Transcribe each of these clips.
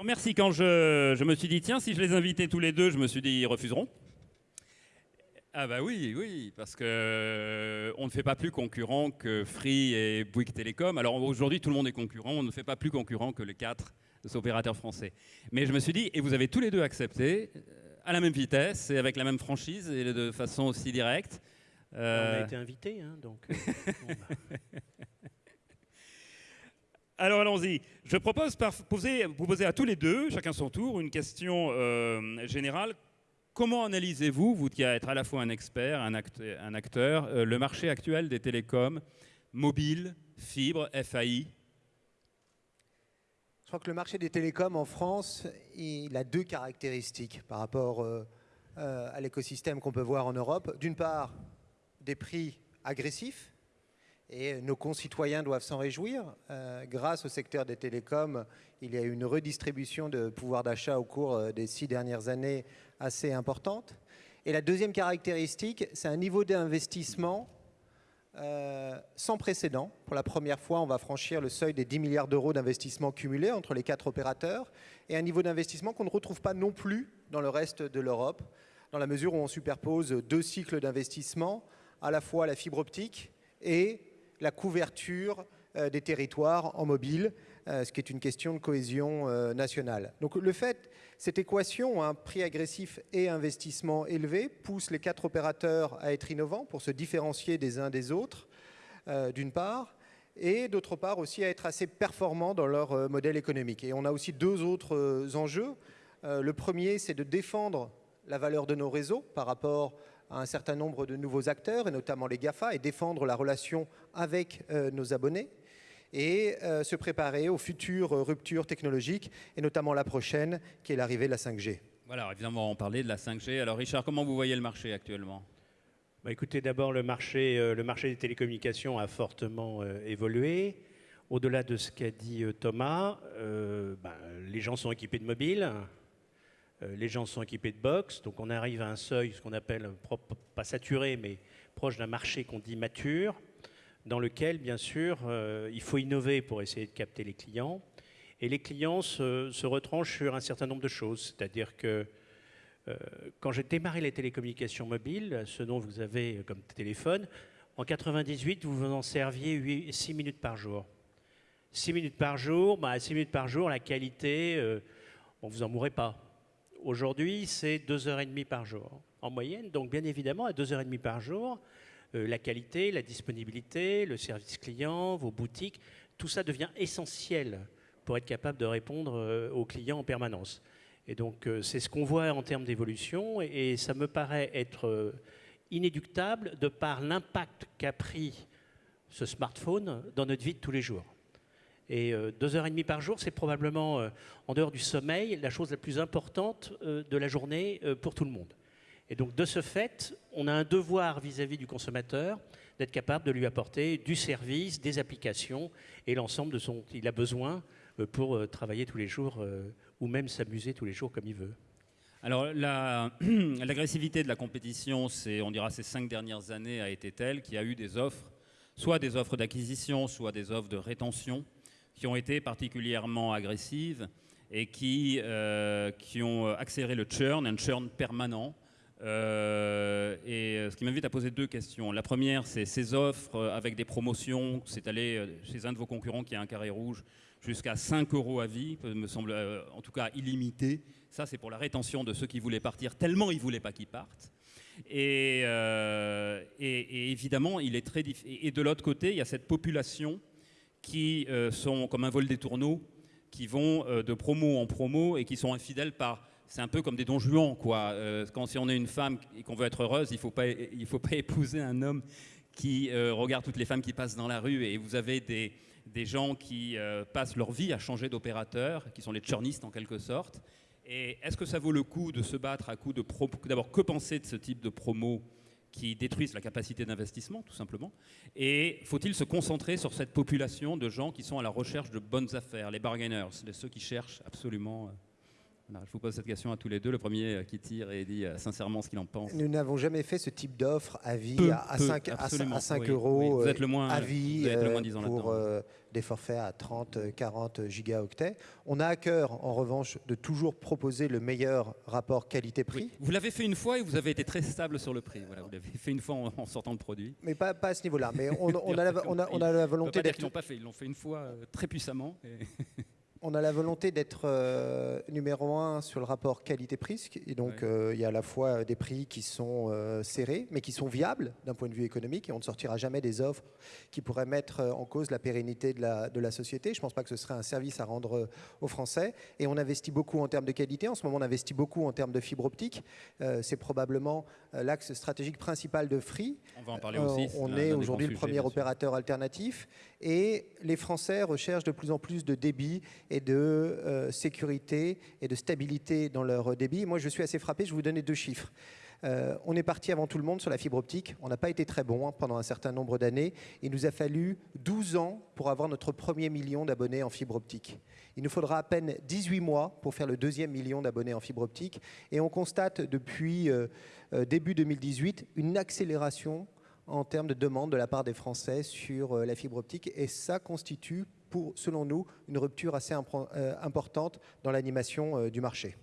Alors merci, quand je, je me suis dit, tiens, si je les invitais tous les deux, je me suis dit, ils refuseront. Ah bah oui, oui, parce que euh, on ne fait pas plus concurrent que Free et Bouygues Télécom. Alors aujourd'hui, tout le monde est concurrent, on ne fait pas plus concurrent que les quatre opérateurs français. Mais je me suis dit, et vous avez tous les deux accepté, euh, à la même vitesse et avec la même franchise et de façon aussi directe. On a été invité, hein, donc. euh, bon, bah. Alors allons-y. Je propose par poser, à tous les deux, chacun son tour, une question euh, générale. Comment analysez-vous, vous qui êtes à la fois un expert, un, act- un acteur, euh, le marché actuel des télécoms, mobile, fibre, FAI Je crois que le marché des télécoms en France, il a deux caractéristiques par rapport euh, à l'écosystème qu'on peut voir en Europe. D'une part, des prix agressifs, et nos concitoyens doivent s'en réjouir. Euh, grâce au secteur des télécoms, il y a eu une redistribution de pouvoir d'achat au cours euh, des six dernières années assez importante. Et la deuxième caractéristique, c'est un niveau d'investissement euh, sans précédent. Pour la première fois, on va franchir le seuil des 10 milliards d'euros d'investissement cumulé entre les quatre opérateurs et un niveau d'investissement qu'on ne retrouve pas non plus dans le reste de l'Europe, dans la mesure où on superpose deux cycles d'investissement, à la fois la fibre optique et la couverture euh, des territoires en mobile, euh, ce qui est une question de cohésion euh, nationale. Donc le fait, cette équation, un prix agressif et investissement élevé, pousse les quatre opérateurs à être innovants pour se différencier des uns des autres, d'une part, et d'autre part aussi à être assez performants dans leur modèle économique. Et on a aussi deux autres enjeux. Le premier, c'est de défendre la valeur de nos réseaux par rapport à un certain nombre de nouveaux acteurs, et notamment les GAFA, et défendre la relation avec euh, nos abonnés, et euh, se préparer aux futures euh, ruptures technologiques, et notamment la prochaine, qui est l'arrivée de la 5G. Voilà, évidemment, on parlait de la 5G. Alors Richard, comment vous voyez le marché actuellement? Bah, écoutez, d'abord, le marché, euh, le marché des télécommunications a fortement euh, évolué. Au-delà de ce qu'a dit euh, Thomas, euh, bah, les gens sont équipés de mobiles, les gens sont équipés de box, donc on arrive à un seuil, ce qu'on appelle, euh, pas saturé, mais proche d'un marché qu'on dit mature, dans lequel, bien sûr, euh, il faut innover pour essayer de capter les clients. Et les clients se, retranchent sur un certain nombre de choses, c'est-à-dire que euh, quand j'ai démarré les télécommunications mobiles, ce dont vous avez comme téléphone, en 98, vous vous en serviez 6 minutes par jour. 6 minutes par jour, bah, 6 minutes par jour, la qualité, euh, on vous en mourrez pas. Aujourd'hui, c'est 2h30 par jour en moyenne. Donc, bien évidemment, à 2h30 par jour, euh, la qualité, la disponibilité, le service client, vos boutiques, tout ça devient essentiel pour être capable de répondre euh, aux clients en permanence. Et donc, euh, c'est ce qu'on voit en termes d'évolution, et, ça me paraît être inéductable de par l'impact qu'a pris ce smartphone dans notre vie de tous les jours. Et euh, deux heures et demie par jour, c'est probablement, euh, en dehors du sommeil, la chose la plus importante euh, de la journée pour tout le monde. Et donc, de ce fait, on a un devoir vis-à-vis du consommateur d'être capable de lui apporter du service, des applications et l'ensemble de son dont il a besoin pour travailler tous les jours ou même s'amuser tous les jours comme il veut. Alors, la- l'agressivité de la compétition, on dira, ces cinq dernières années a été telle qu'il y a eu des offres, soit des offres d'acquisition, soit des offres de rétention, qui ont été particulièrement agressives et qui, euh, qui ont accéléré le churn, un churn permanent. Euh, et euh, ce qui m'invite à poser deux questions. La première, c'est ces offres euh, avec des promotions. C'est allé euh, chez un de vos concurrents qui a un carré rouge jusqu'à 5 euros à vie, euh, me semble euh, en tout cas illimité. Ça, c'est pour la rétention de ceux qui voulaient partir, tellement ils ne voulaient pas qu'ils partent. Et, euh, et- évidemment, il est très diff- Et et de l'autre côté, il y a cette population qui euh, sont comme un vol des tourneaux, qui vont euh, de promo en promo et qui sont infidèles par. C'est un peu comme des don Juan, quoi. Euh, quand si on est une femme et qu'on veut être heureuse, il ne faut, pas- faut pas épouser un homme qui regarde toutes les femmes qui passent dans la rue. Et vous avez des, des gens qui passent leur vie à changer d'opérateur, qui sont les churnistes en quelque sorte. Et est-ce que ça vaut le coup de se battre à coup de pro D'abord, que penser de ce type de promo qui détruisent la capacité d'investissement, tout simplement. Et faut-il se concentrer sur cette population de gens qui sont à la recherche de bonnes affaires, les bargainers, ceux qui cherchent absolument euh, je vous pose cette question à tous les deux. Le premier euh, qui tire et dit euh, sincèrement ce qu'il en pense. Nous n'avons jamais fait ce type d'offre à vie à, 5, à, 5 euros Vous êtes le moins, à vie vous êtes le moins disant pour des forfaits à 30, 40 gigaoctets. On a à cœur, en revanche, de toujours proposer le meilleur rapport qualité-prix. Vous l'avez fait une fois et vous avez été très stable sur le prix. Voilà, vous l'avez fait une fois en, sortant le produit. Mais pas, pas à ce niveau-là. Mais on, a la, on, a, on, a, la, volonté d'être. Ils l'ont pas fait. Ils l'ont fait une fois très puissamment. Et on a la volonté d'être euh, numéro un sur le rapport qualité-prix. Et donc, euh, il y a à la fois des prix qui sont euh, serrés, mais qui sont viables d'un point de vue économique. Et on ne sortira jamais des offres qui pourraient mettre en cause la pérennité de la, de la société. Je ne pense pas que ce serait un service à rendre aux Français. Et on investit beaucoup en termes de qualité. En ce moment, on investit beaucoup en termes de fibre optique. C'est probablement l'axe stratégique principal de Free. On va en parler aussi. on est aujourd'hui le premier opérateur alternatif. Et les Français recherchent de plus en plus de débit et de euh, sécurité et de stabilité dans leur débit. Moi, je suis assez frappé, je vais vous donner deux chiffres. Euh, on est parti avant tout le monde sur la fibre optique. On n'a pas été très bon hein, pendant un certain nombre d'années. Il nous a fallu 12 ans pour avoir notre premier million d'abonnés en fibre optique. Il nous faudra à peine 18 mois pour faire le deuxième million d'abonnés en fibre optique. Et on constate depuis euh, début 2018 une accélération en termes de demande de la part des Français sur la fibre optique. Et ça constitue pour, selon nous, une rupture assez euh, importante dans l'animation euh, du marché.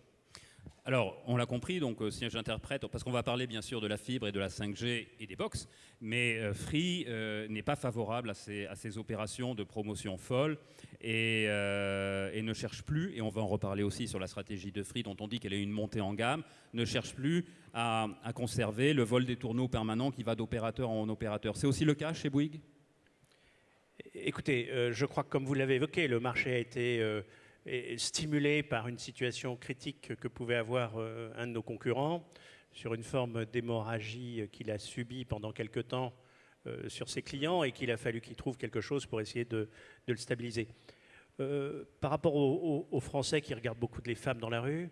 Alors, on l'a compris, donc euh, si j'interprète, parce qu'on va parler bien sûr de la fibre et de la 5G et des box, mais Free n'est pas favorable à ces, opérations de promotion folle et, ne cherche plus, et on va en reparler aussi sur la stratégie de Free dont on dit qu'elle est une montée en gamme, ne cherche plus à, conserver le vol des tourneaux permanents qui va d'opérateur en opérateur. C'est aussi le cas chez Bouygues? Écoutez, euh, je crois que comme vous l'avez évoqué, le marché a été euh, stimulé par une situation critique que pouvait avoir euh, un de nos concurrents sur une forme d'hémorragie qu'il a subie pendant quelque temps sur ses clients et qu'il a fallu qu'il trouve quelque chose pour essayer de, le stabiliser. par rapport aux, Français qui regardent beaucoup de les femmes dans la rue,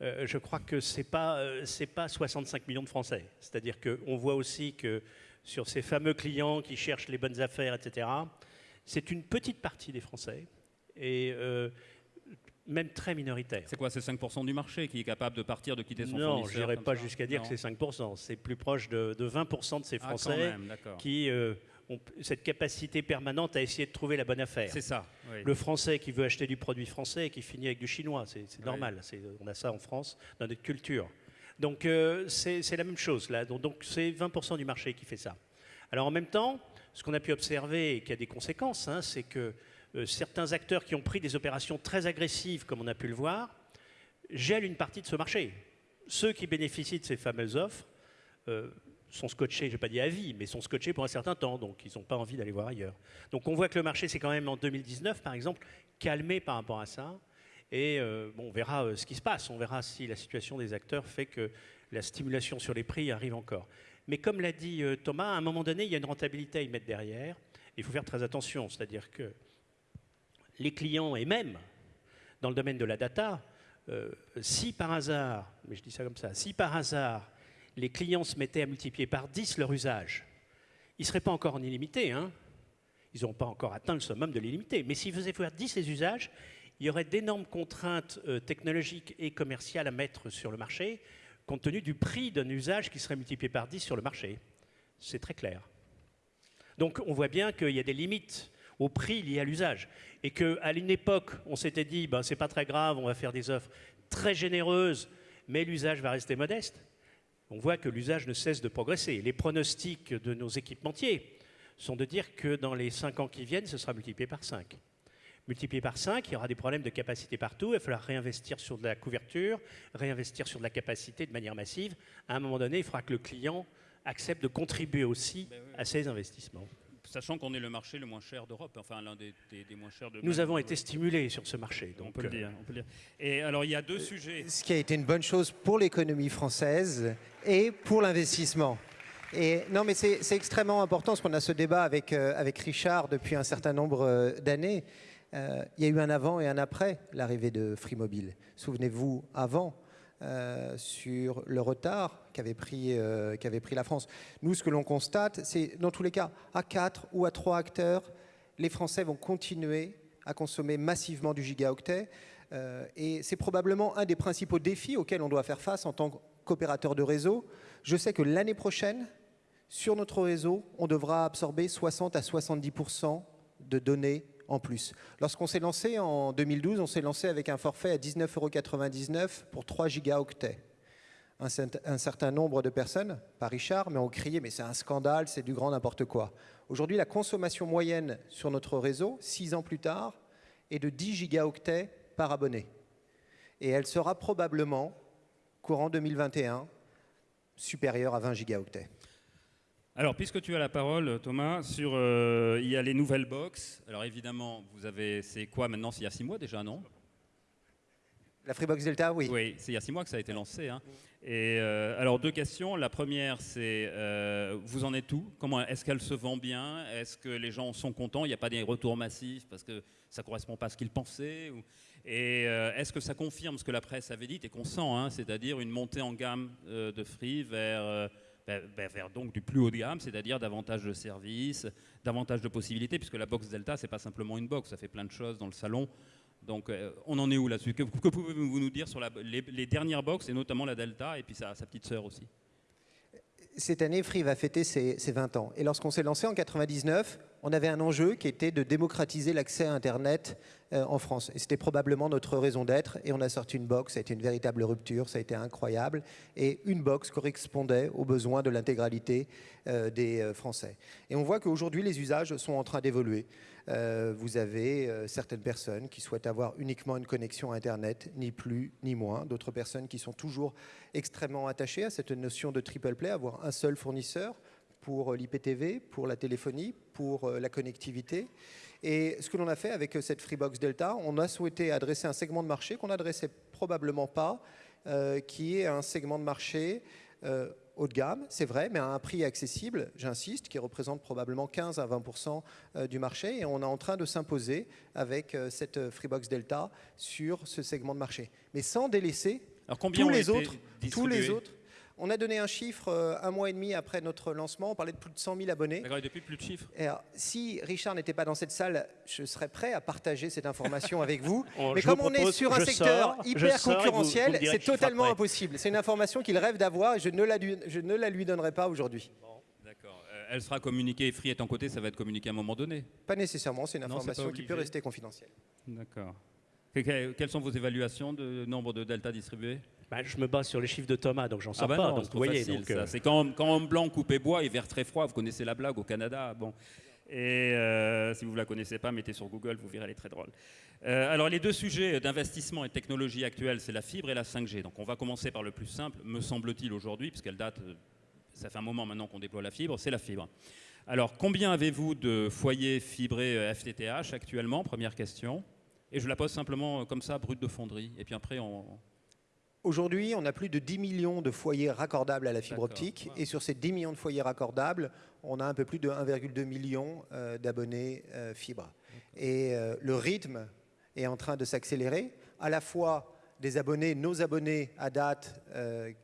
je crois que ce n'est pas, pas 65 millions de Français. C'est-à-dire qu'on voit aussi que sur ces fameux clients qui cherchent les bonnes affaires, etc., c'est une petite partie des Français, et euh, même très minoritaire. C'est quoi C'est 5% du marché qui est capable de partir, de quitter son non, fournisseur Non, je n'irai pas jusqu'à dire que c'est 5%. C'est plus proche de, 20% de ces ah, Français qui euh, ont cette capacité permanente à essayer de trouver la bonne affaire. C'est ça. Le Français qui veut acheter du produit français et qui finit avec du chinois, c'est normal. On a ça en France, dans notre culture. Donc euh, c'est la même chose là. Donc c'est 20% du marché qui fait ça. Alors en même temps, ce qu'on a pu observer et qui a des conséquences, hein, c'est que certains acteurs qui ont pris des opérations très agressives, comme on a pu le voir, gèlent une partie de ce marché. Ceux qui bénéficient de ces fameuses offres euh, sont scotchés, je n'ai pas dit à vie, mais sont scotchés pour un certain temps, donc ils n'ont pas envie d'aller voir ailleurs. Donc on voit que le marché s'est quand même en 2019, par exemple, calmé par rapport à ça. Et euh, bon, on verra ce qui se passe, on verra si la situation des acteurs fait que la stimulation sur les prix arrive encore. Mais comme l'a dit euh, Thomas, à un moment donné, il y a une rentabilité à y mettre derrière. Il faut faire très attention, c'est-à-dire que les clients, et même dans le domaine de la data, euh, si par hasard, mais je dis ça comme ça, si par hasard les clients se mettaient à multiplier par 10 leur usage, ils ne seraient pas encore en illimité. Hein ils n'ont pas encore atteint le summum de l'illimité. Mais s'ils faisaient faire 10 les usages, il y aurait d'énormes contraintes euh, technologiques et commerciales à mettre sur le marché compte tenu du prix d'un usage qui serait multiplié par 10 sur le marché. C'est très clair. Donc on voit bien qu'il y a des limites au prix lié à l'usage. Et qu'à une époque, on s'était dit, ben, c'est pas très grave, on va faire des offres très généreuses, mais l'usage va rester modeste. On voit que l'usage ne cesse de progresser. Les pronostics de nos équipementiers sont de dire que dans les 5 ans qui viennent, ce sera multiplié par 5 multiplié par 5, il y aura des problèmes de capacité partout, il va falloir réinvestir sur de la couverture, réinvestir sur de la capacité de manière massive. À un moment donné, il faudra que le client accepte de contribuer aussi ben à ces investissements. Sachant qu'on est le marché le moins cher d'Europe, enfin l'un des, moins chers de. Nous avons été stimulés sur ce marché. Donc on, peut le dire, on peut le dire. Et alors il y a deux sujets. Ce qui a été une bonne chose pour l'économie française et pour l'investissement. Et non, mais c'est extrêmement important parce qu'on a ce débat avec, euh, avec Richard depuis un certain nombre euh, d'années. Euh, il y a eu un avant et un après l'arrivée de Free Mobile. Souvenez-vous, avant, euh, sur le retard qu'avait pris, euh, pris la France. Nous, ce que l'on constate, c'est dans tous les cas, à 4 ou à 3 acteurs, les Français vont continuer à consommer massivement du gigaoctet. Euh, et c'est probablement un des principaux défis auxquels on doit faire face en tant qu'opérateur de réseau. Je sais que l'année prochaine, sur notre réseau, on devra absorber 60 à 70% de données en plus. Lorsqu'on s'est lancé en 2012, on s'est lancé avec un forfait à 19,99 euros pour 3 gigaoctets. Un, un, certain nombre de personnes, pas Richard, mais ont crié mais c'est un scandale, c'est du grand n'importe quoi. Aujourd'hui, la consommation moyenne sur notre réseau, 6 ans plus tard, est de 10 gigaoctets par abonné. Et elle sera probablement, courant 2021, supérieure à 20 gigaoctets. Alors, puisque tu as la parole, Thomas, sur euh, il y a les nouvelles box. Alors évidemment, vous avez, c'est quoi maintenant? C'est il y a six mois déjà, non? La Freebox Delta, oui. Oui, c'est il y a six mois que ça a été lancé. Hein. Et euh, alors deux questions. La première, c'est euh, vous en êtes où? Comment est-ce qu'elle se vend bien? Est-ce que les gens sont contents? Il n'y a pas des retours massifs parce que ça correspond pas à ce qu'ils pensaient Et est-ce que ça confirme ce que la presse avait dit et qu'on sent, hein, c'est-à-dire une montée en gamme de Free vers vers donc du plus haut de gamme, c'est-à-dire davantage de services, davantage de possibilités, puisque la box Delta, c'est pas simplement une box, ça fait plein de choses dans le salon. Donc euh, on en est où là-dessus? Que, pouvez-vous nous dire sur les, dernières box, et notamment la Delta, et puis sa, sa petite sœur aussi? Cette année, Free va fêter ses, 20 ans. Et lorsqu'on s'est lancé en 99, on avait un enjeu qui était de démocratiser l'accès à Internet euh, en France. C'était probablement notre raison d'être. Et on a sorti une box, ça a été une véritable rupture, ça a été incroyable. Et une box correspondait aux besoins de l'intégralité euh, des euh, Français. Et on voit qu'aujourd'hui, les usages sont en train d'évoluer. Vous avez certaines personnes qui souhaitent avoir uniquement une connexion Internet, ni plus ni moins. D'autres personnes qui sont toujours extrêmement attachées à cette notion de triple play, avoir un seul fournisseur pour euh, l'IPTV, pour la téléphonie, pour la connectivité. Et ce que l'on a fait avec cette Freebox Delta, on a souhaité adresser un segment de marché qu'on n'adressait probablement pas, qui est un segment de marché haut de gamme, c'est vrai, mais à un prix accessible, j'insiste, qui représente probablement 15 à 20% euh, du marché. Et on est en train de s'imposer avec euh, cette Freebox Delta sur ce segment de marché. Mais sans délaisser tous les autres. Tous les autres on a donné un chiffre euh, un mois et demi après notre lancement. On parlait de plus de 100 000 abonnés. D'accord, depuis plus de chiffres. si Richard n'était pas dans cette salle, je serais prêt à partager cette information avec vous. Mais comme on est sur un secteur hyper concurrentiel, c'est totalement impossible. C'est une information qu'il rêve d'avoir et je ne, la, je ne la lui donnerai pas aujourd'hui. D'accord. Euh, elle sera communiquée, Free est en côté, ça va être communiqué à un moment donné Pas nécessairement, c'est une information qui peut rester confidentielle. D'accord. Quelles sont vos évaluations de nombre de Delta distribués? Bah, je me base sur les chiffres de Thomas, donc j'en sais ah bah pas. donc, vous voyez, euh, c'est quand, quand homme blanc coupé bois et vert très froid. Vous connaissez la blague au Canada. Bon. Et euh, si vous ne la connaissez pas, mettez sur Google, vous verrez, elle est très drôle. Euh, alors, les deux sujets d'investissement et de technologie actuelle, c'est la fibre et la 5G. Donc, on va commencer par le plus simple, me semble-t-il, aujourd'hui, puisqu'elle date, ça fait un moment maintenant qu'on déploie la fibre, c'est la fibre. Alors, combien avez-vous de foyers fibrés FTTH actuellement? Première question. Et je la pose simplement comme ça, brut de fonderie. Et puis après, on, Aujourd'hui, on a plus de 10 millions de foyers raccordables à la fibre optique. Et sur ces 10 millions de foyers raccordables, on a un peu plus de 1,2 million euh, d'abonnés euh, fibre. Et euh, le rythme est en train de s'accélérer, à la fois des abonnés, nos abonnés à date,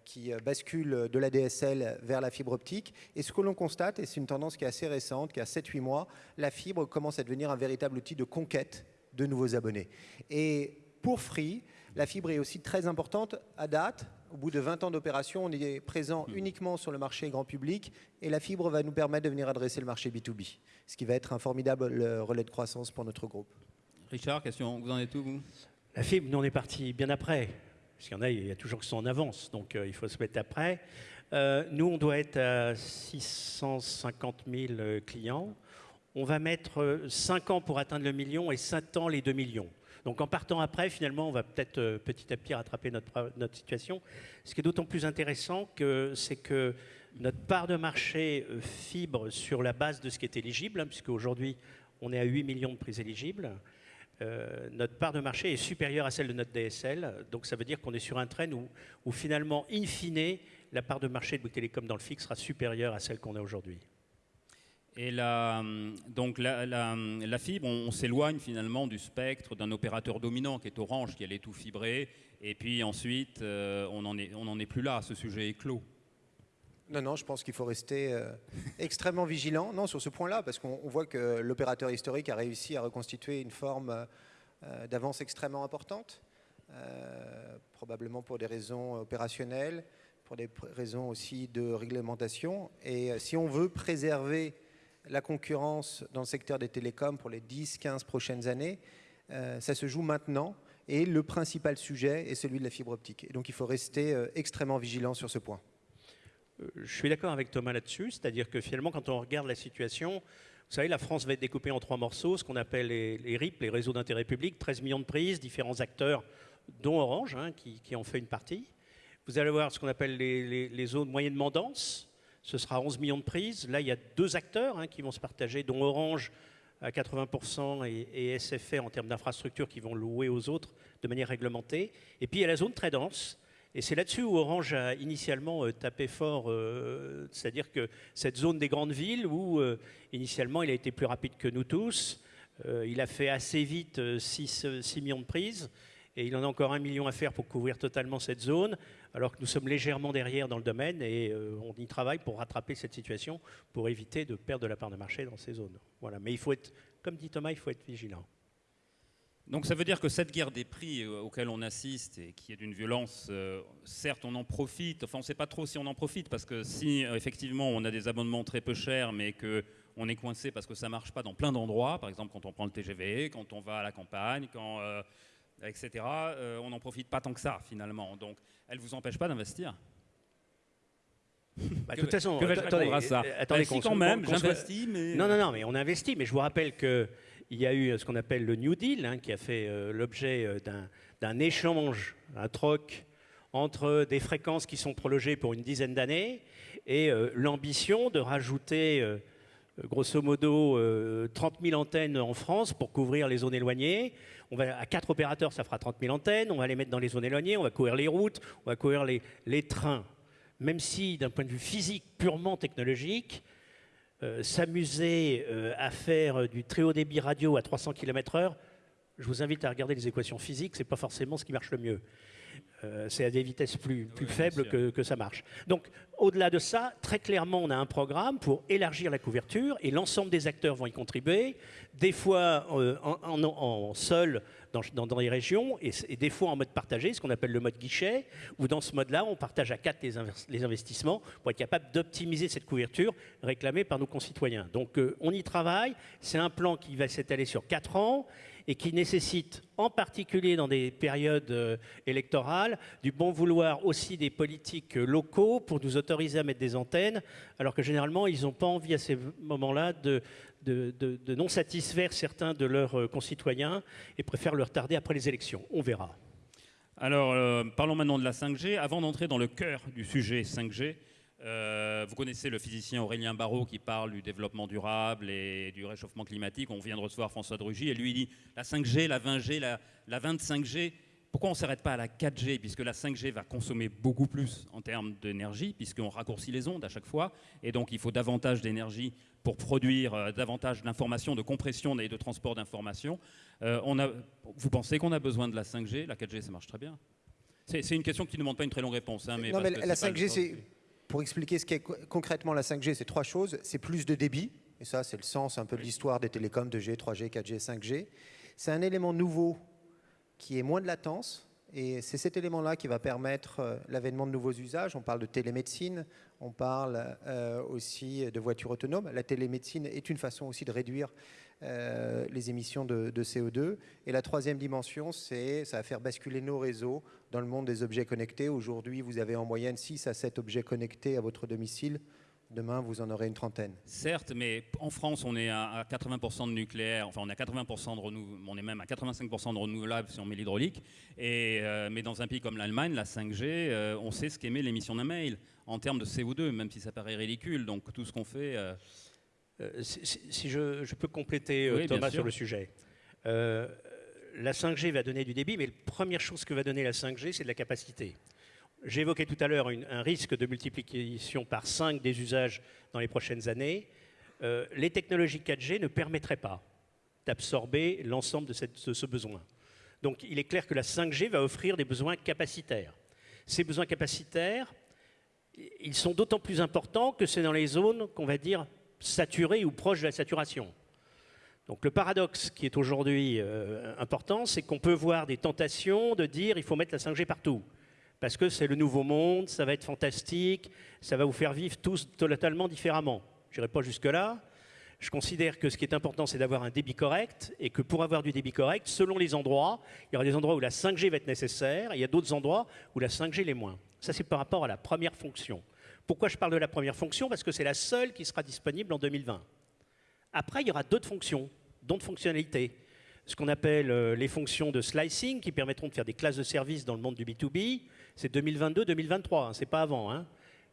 qui basculent de la DSL vers la fibre optique. Et ce que l'on constate, et c'est une tendance qui est assez récente, qui a 7-8 mois, la fibre commence à devenir un véritable outil de conquête de nouveaux abonnés. Et pour Free, la fibre est aussi très importante à date. Au bout de 20 ans d'opération, on est présent hmm. uniquement sur le marché grand public et la fibre va nous permettre de venir adresser le marché B2B, ce qui va être un formidable relais de croissance pour notre groupe. Richard, question, vous en êtes où vous? La fibre, nous on est parti bien après. Parce qu'il y en a, il y a toujours qui sont en avance, donc euh, il faut se mettre après. Euh, nous, on doit être à 650 000 euh, clients. On va mettre 5 ans pour atteindre le million et 7 ans les 2 millions. Donc en partant après, finalement, on va peut-être euh, petit à petit rattraper notre, situation. Ce qui est d'autant plus intéressant, c'est que notre part de marché euh, fibre sur la base de ce qui est éligible, hein, puisque aujourd'hui on est à 8 millions de prises éligibles, euh, notre part de marché est supérieure à celle de notre DSL. Donc ça veut dire qu'on est sur un train où, où, finalement, in fine, la part de marché de Bouygues Télécom dans le fixe sera supérieure à celle qu'on a aujourd'hui. Et donc la, fibre, on, s'éloigne finalement du spectre d'un opérateur dominant qui est Orange, qui allait tout fibrer. Et puis ensuite, euh, on n'en est plus là, ce sujet est clos. Non, non, je pense qu'il faut rester euh, extrêmement vigilant non, sur ce point-là, parce qu'on voit que l'opérateur historique a réussi à reconstituer une forme euh, d'avance extrêmement importante. probablement pour des raisons opérationnelles, pour des raisons aussi de réglementation. Et si on veut préserver la concurrence dans le secteur des télécoms pour les 10-15 prochaines années, ça se joue maintenant. Et le principal sujet est celui de la fibre optique. Et donc il faut rester extrêmement vigilant sur ce point. Je suis d'accord avec Thomas là-dessus, c'est-à-dire que finalement, quand on regarde la situation, vous savez, la France va être découpée en trois morceaux, ce qu'on appelle les, RIP, les réseaux d'intérêt public, 13 millions de prises, différents acteurs, dont Orange, hein, qui, en fait une partie. Vous allez voir ce qu'on appelle les, zones moyennement denses, ce sera 11 millions de prises. Là, il y a deux acteurs hein, qui vont se partager, dont Orange à 80% et, et SFR en termes d'infrastructures qui vont louer aux autres de manière réglementée. Et puis il y a la zone très dense, et c'est là-dessus où Orange a initialement euh, tapé fort, euh, c'est-à-dire que cette zone des grandes villes où euh, initialement il a été plus rapide que nous tous, il a fait assez vite 6, millions de prises et il en a encore un million à faire pour couvrir totalement cette zone, alors que nous sommes légèrement derrière dans le domaine et on y travaille pour rattraper cette situation, pour éviter de perdre de la part de marché dans ces zones. Voilà. Mais il faut être, comme dit Thomas, il faut être vigilant. Donc ça veut dire que cette guerre des prix euh, auquel on assiste et qui est d'une violence, euh, certes on en profite, enfin on ne sait pas trop si on en profite parce que si euh, effectivement on a des abonnements très peu chers mais qu'on est coincé parce que ça ne marche pas dans plein d'endroits, par exemple quand on prend le TGV, quand on va à la campagne, quand, etc., on n'en profite pas tant que ça finalement. Donc elle ne vous empêche pas d'investir bah, de toute façon, attendez, à ça attendez, bah, quand même, j'investis, mais... Non, non, non, mais on investit, mais je vous rappelle que il y a eu ce qu'on appelle le New Deal, hein, qui a fait euh, l'objet euh, d'un échange, un troc entre des fréquences qui sont prolongées pour une dizaine d'années et euh, l'ambition de rajouter grosso modo 30 000 antennes en France pour couvrir les zones éloignées. On va, à quatre opérateurs, ça fera 30 000 antennes. On va les mettre dans les zones éloignées, on va couvrir les routes, on va couvrir les, trains. Même si, d'un point de vue physique purement technologique, euh, s'amuser euh, à faire du très haut débit radio à 300 km/h, je vous invite à regarder les équations physiques, ce n'est pas forcément ce qui marche le mieux. Euh, c'est à des vitesses plus, plus faibles que, que, ça marche. Donc, au-delà de ça, très clairement, on a un programme pour élargir la couverture et l'ensemble des acteurs vont y contribuer, des fois en, seul dans, les régions et, des fois en mode partagé, ce qu'on appelle le mode guichet, où dans ce mode-là, on partage à quatre les, investissements pour être capable d'optimiser cette couverture réclamée par nos concitoyens. Donc, on y travaille. C'est un plan qui va s'étaler sur quatre ans et qui nécessite, en particulier dans des périodes euh, électorales, du bon vouloir aussi des politiques euh, locaux pour nous autoriser à mettre des antennes, alors que généralement, ils n'ont pas envie à ces moments-là de, de, non satisfaire certains de leurs euh, concitoyens et préfèrent le retarder après les élections. On verra. Alors, parlons maintenant de la 5G. Avant d'entrer dans le cœur du sujet 5G, euh, vous connaissez le physicien Aurélien Barraud qui parle du développement durable et du réchauffement climatique. On vient de recevoir François Drugy et lui il dit la 5G, la 20G, la, la 25G. Pourquoi on ne s'arrête pas à la 4G Puisque la 5G va consommer beaucoup plus en termes d'énergie, puisqu'on raccourcit les ondes à chaque fois. Et donc il faut davantage d'énergie pour produire euh, davantage d'informations, de compression et de transport d'informations. Euh, vous pensez qu'on a besoin de la 5G La 4G, ça marche très bien. C'est une question qui ne demande pas une très longue réponse. Hein, mais non, mais la 5G, c'est pour expliquer ce qu'est concrètement la 5G, c'est trois choses. C'est plus de débit, et ça c'est le sens un peu de l'histoire des télécoms 2G, 3G, 4G, 5G. C'est un élément nouveau qui est moins de latence, et c'est cet élément-là qui va permettre euh, l'avènement de nouveaux usages. On parle de télémédecine, on parle euh, aussi de voitures autonomes. La télémédecine est une façon aussi de réduire euh, les émissions de, CO2. Et la troisième dimension, c'est ça va faire basculer nos réseaux dans le monde des objets connectés. Aujourd'hui, vous avez en moyenne 6 à 7 objets connectés à votre domicile. Demain, vous en aurez une trentaine. Certes, mais en France, on est à 80% de nucléaire, enfin on est à 80% de renouvelables, on est même à 85% de renouvelables si on met l'hydraulique. Et euh, mais dans un pays comme l'Allemagne, la 5G, euh, on sait ce qu'émet l'émission d'un mail en termes de CO2, même si ça paraît ridicule. Donc tout ce qu'on fait. Euh, si, je, peux compléter euh, Thomas sur le sujet. Euh, la 5G va donner du débit, mais la première chose que va donner la 5G, c'est de la capacité. Évoqué tout à l'heure un risque de multiplication par 5 des usages dans les prochaines années. les technologies 4G ne permettraient pas d'absorber l'ensemble de, ce besoin. Donc il est clair que la 5G va offrir des besoins capacitaires. Ces besoins capacitaires, ils sont d'autant plus importants que c'est dans les zones qu'on va dire saturé ou proche de la saturation. Donc le paradoxe qui est aujourd'hui euh, important, c'est qu'on peut voir des tentations de dire il faut mettre la 5G partout. Parce que c'est le nouveau monde, ça va être fantastique, ça va vous faire vivre tous totalement différemment. Je n'irai pas jusque-là. Je considère que ce qui est important, c'est d'avoir un débit correct et que pour avoir du débit correct, selon les endroits, il y aura des endroits où la 5G va être nécessaire et il y a d'autres endroits où la 5G l'est moins. Ça, c'est par rapport à la première fonction. Pourquoi je parle de la première fonction? Parce que c'est la seule qui sera disponible en 2020. Après, il y aura d'autres fonctions, d'autres fonctionnalités. Ce qu'on appelle euh, les fonctions de slicing qui permettront de faire des classes de services dans le monde du B2B, c'est 2022-2023, hein, c'est pas avant. Hein.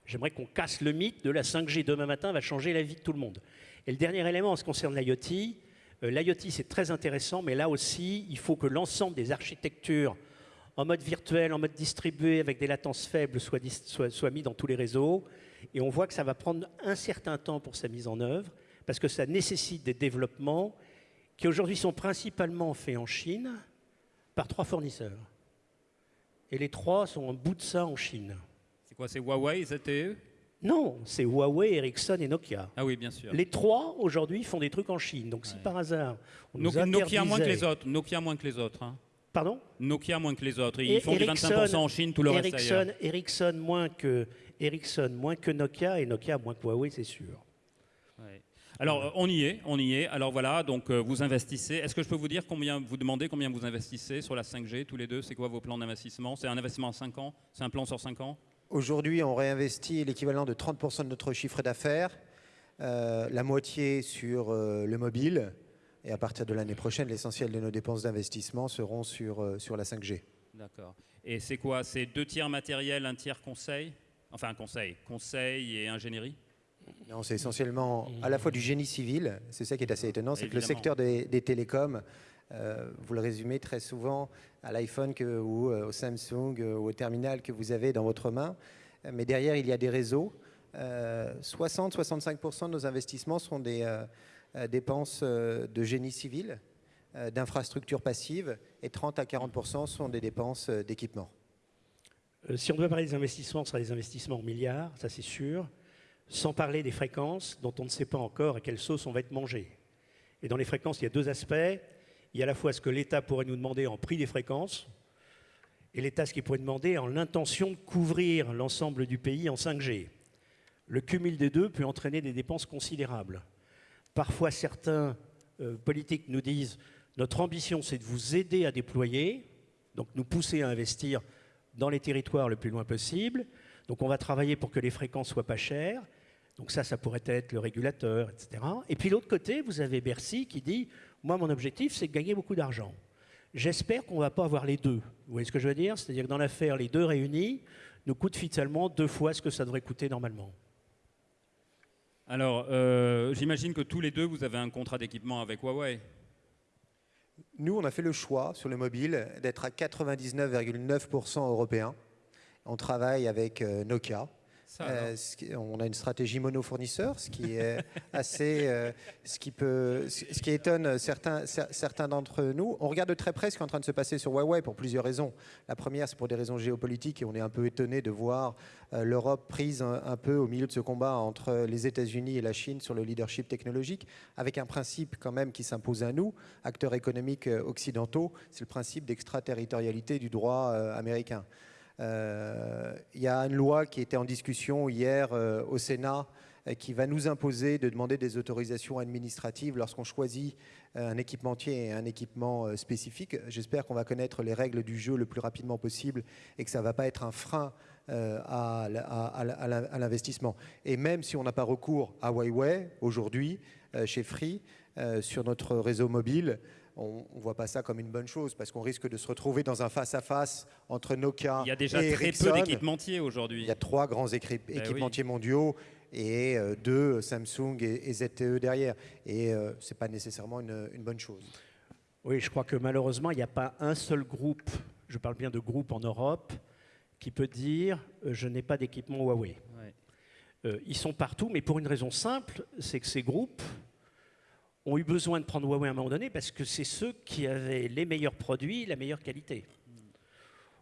J'aimerais qu'on casse le mythe de la 5G demain matin va changer la vie de tout le monde. Et le dernier élément en ce qui concerne l'IoT, euh, l'IoT c'est très intéressant, mais là aussi, il faut que l'ensemble des architectures en mode virtuel, en mode distribué, avec des latences faibles, soient, soient mis dans tous les réseaux. Et on voit que ça va prendre un certain temps pour sa mise en œuvre parce que ça nécessite des développements qui aujourd'hui sont principalement faits en Chine par trois fournisseurs. Et les trois sont en bout de ça en Chine. C'est quoi C'est Huawei, ZTE Non, c'est Huawei, Ericsson et Nokia. Ah oui, bien sûr. Les trois aujourd'hui font des trucs en Chine. Donc si par hasard on Nokia, Nokia moins que les autres. Nokia moins que les autres. Hein. Pardon? Nokia moins que les autres. Ils font 25% en Chine, tout le reste ailleurs. Ericsson moins que Ericsson moins que Nokia et Nokia moins que Huawei, c'est sûr. Alors, on y est, on y est. Alors voilà, donc euh, vous investissez. Est-ce que je peux vous dire combien, vous demandez combien vous investissez sur la 5G tous les deux? C'est quoi vos plans d'investissement? C'est un investissement à 5 ans? C'est un plan sur 5 ans? Aujourd'hui, on réinvestit l'équivalent de 30% de notre chiffre d'affaires, euh, la moitié sur euh, le mobile, et à partir de l'année prochaine, l'essentiel de nos dépenses d'investissement seront sur, sur la 5G. D'accord. Et c'est quoi? C'est deux tiers matériel, un tiers conseil? Enfin, conseil. Conseil et ingénierie? Non, c'est essentiellement à la fois du génie civil, c'est ça qui est assez étonnant, c'est que le secteur des, télécoms, euh, vous le résumez très souvent à l'iPhone ou euh, au Samsung euh, ou au terminal que vous avez dans votre main, mais derrière il y a des réseaux. 60-65% de nos investissements sont des dépenses de génie civil, d'infrastructures passives, et 30 à 40% sont des dépenses d'équipement. Si on doit parler des investissements, ce sera des investissements en milliards, ça c'est sûr sans parler des fréquences dont on ne sait pas encore à quelle sauce on va être mangé. Et dans les fréquences, il y a deux aspects. Il y a à la fois ce que l'État pourrait nous demander en prix des fréquences, et l'État ce qu'il pourrait demander en l'intention de couvrir l'ensemble du pays en 5G. Le cumul des deux peut entraîner des dépenses considérables. Parfois, certains euh, politiques nous disent notre ambition, c'est de vous aider à déployer, donc nous pousser à investir dans les territoires le plus loin possible. Donc on va travailler pour que les fréquences soient pas chères. Donc ça, ça pourrait être le régulateur, etc. Et puis l'autre côté, vous avez Bercy qui dit, moi mon objectif, c'est de gagner beaucoup d'argent. J'espère qu'on ne va pas avoir les deux. Vous voyez ce que je veux dire? C'est-à-dire que dans l'affaire, les deux réunis nous coûtent finalement deux fois ce que ça devrait coûter normalement. Alors, euh, j'imagine que tous les deux, vous avez un contrat d'équipement avec Huawei. Nous, on a fait le choix sur le mobile d'être à 99,9% européen. On travaille avec euh, on a une stratégie mono-fournisseur, ce qui est assez, euh, ce qui peut, ce qui étonne certains, certains d'entre nous. On regarde de très près ce qui est en train de se passer sur Huawei pour plusieurs raisons. La première, c'est pour des raisons géopolitiques et on est un peu étonné de voir euh, l'Europe prise un, peu au milieu de ce combat entre les États-Unis et la Chine sur le leadership technologique, avec un principe quand même qui s'impose à nous, acteurs économiques occidentaux, c'est le principe d'extraterritorialité du droit américain. Euh, il y a une loi qui était en discussion hier euh, au Sénat euh, qui va nous imposer de demander des autorisations administratives lorsqu'on choisit un équipementier et un équipement spécifique. J'espère qu'on va connaître les règles du jeu le plus rapidement possible et que ça ne va pas être un frein à, l'investissement. Et même si on n'a pas recours à Huawei aujourd'hui, chez Free, sur notre réseau mobile, on ne voit pas ça comme une bonne chose parce qu'on risque de se retrouver dans un face-à- ce entre Nokia et Il y a déjà très peu d'équipementiers aujourd'hui. Il y a trois grands ben équipementiers mondiaux et euh, deux Samsung et, ZTE derrière. Et euh, ce n'est pas nécessairement une, bonne chose. Oui, je crois que malheureusement, il n'y a pas un seul groupe, je parle bien de groupe en Europe, qui peut dire euh, je n'ai pas d'équipement Huawei. ils sont partout, mais pour une raison simple, c'est que ces groupes ont eu besoin de prendre Huawei à un moment donné parce que c'est ceux qui avaient les meilleurs produits, la meilleure qualité.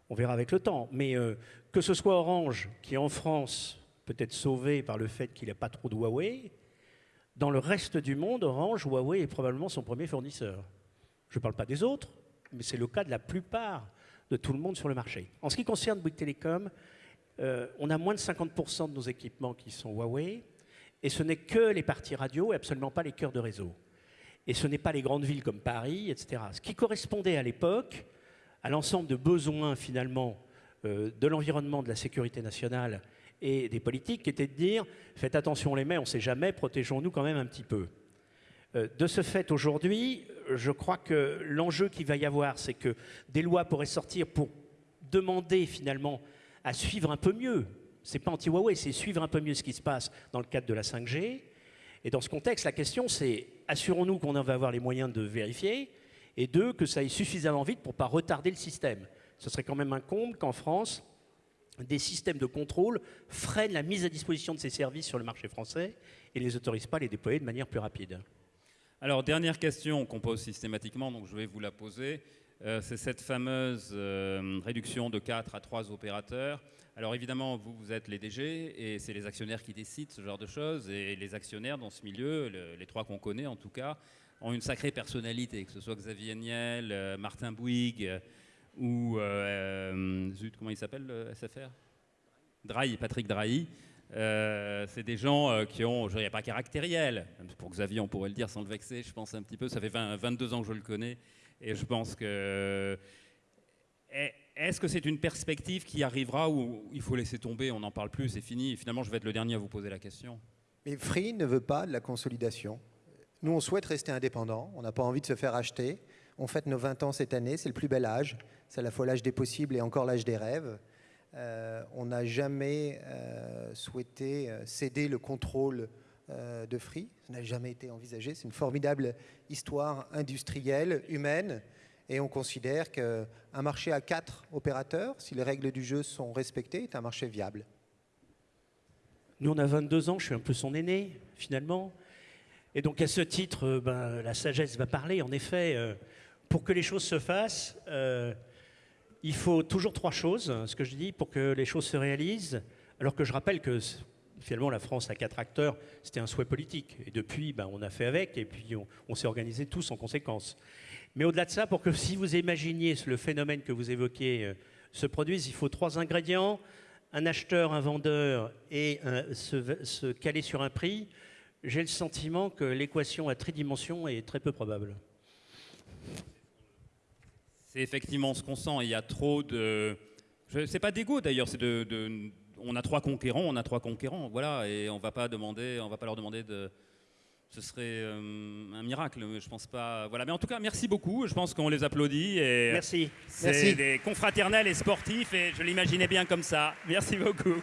On verra avec le temps. Mais euh, que ce soit Orange, qui en France peut être sauvé par le fait qu'il n'a pas trop de Huawei, Dans le reste du monde, Orange, Huawei est probablement son premier fournisseur. Je ne parle pas des autres, mais c'est le cas de la plupart de tout le monde sur le marché. En ce qui concerne Bouygues Telecom, euh, on a moins de 50% de nos équipements qui sont Huawei, et ce n'est que les parties radio et absolument pas les cœurs de réseau. Et ce n'est pas les grandes villes comme Paris, etc. Ce qui correspondait à l'époque à l'ensemble de besoins finalement euh, de l'environnement, de la sécurité nationale et des politiques, qui était de dire faites attention les mains, on ne sait jamais, protégeons-nous quand même un petit peu. Euh, de ce fait, aujourd'hui, je crois que l'enjeu qu'il va y avoir, c'est que des lois pourraient sortir pour demander finalement à suivre un peu mieux. C'est pas anti-Huawei, c'est suivre un peu mieux ce qui se passe dans le cadre de la 5G. Et dans ce contexte, la question, c'est assurons-nous qu'on va avoir les moyens de vérifier, et deux, que ça aille suffisamment vite pour ne pas retarder le système. Ce serait quand même un comble qu'en France, des systèmes de contrôle freinent la mise à disposition de ces services sur le marché français et ne les autorisent pas à les déployer de manière plus rapide. Alors, dernière question qu'on pose systématiquement, donc je vais vous la poser. Euh, c'est cette fameuse euh, réduction de 4 à 3 opérateurs. Alors évidemment, vous, vous êtes les DG et c'est les actionnaires qui décident ce genre de choses. Et les actionnaires dans ce milieu, les trois qu'on connaît en tout cas, ont une sacrée personnalité, que ce soit Xavier Niel, euh, Martin Bouygues ou zut, comment il s'appelle le SFR Drahi, Patrick Drahi. c'est des gens qui ont, je dirais pas caractériel, pour Xavier on pourrait le dire sans le vexer, je pense un petit peu, ça fait 22 ans que je le connais, et je pense que. Est-ce que c'est une perspective qui arrivera où il faut laisser tomber, on n'en parle plus, c'est fini Finalement, je vais être le dernier à vous poser la question. Mais Free ne veut pas de la consolidation. Nous, on souhaite rester indépendant, on n'a pas envie de se faire acheter. On fête nos 20 ans cette année, c'est le plus bel âge. C'est à la fois l'âge des possibles et encore l'âge des rêves. Euh, on n'a jamais euh, souhaité euh, céder le contrôle de Free. Ça n'a jamais été envisagé. C'est une formidable histoire industrielle, humaine. Et on considère qu'un marché à quatre opérateurs, si les règles du jeu sont respectées, est un marché viable. Nous, on a 22 ans, je suis un peu son aîné, finalement. Et donc, à ce titre, euh, ben, la sagesse va parler. En effet, euh, pour que les choses se fassent, il faut toujours trois choses, ce que je dis, pour que les choses se réalisent. Alors que je rappelle que finalement, la France a quatre acteurs, c'était un souhait politique. Et depuis, ben, on a fait avec, et puis on, s'est organisé tous en conséquence. Mais au-delà de ça, pour que si vous imaginiez le phénomène que vous évoquez euh, se produise, il faut trois ingrédients un acheteur, un vendeur et se, caler sur un prix. J'ai le sentiment que l'équation à tridimension est très peu probable. C'est effectivement ce qu'on sent. Il y a trop de. C'est pas d'égo d'ailleurs, c'est de on a trois conquérants, on a trois conquérants, voilà, et on va va pas leur demander de. Ce serait euh, un miracle, mais je pense pas. Voilà, mais en tout cas, merci beaucoup. Je pense qu'on les applaudit et merci. C'est des confraternels et sportifs, et je l'imaginais bien comme ça. Merci beaucoup.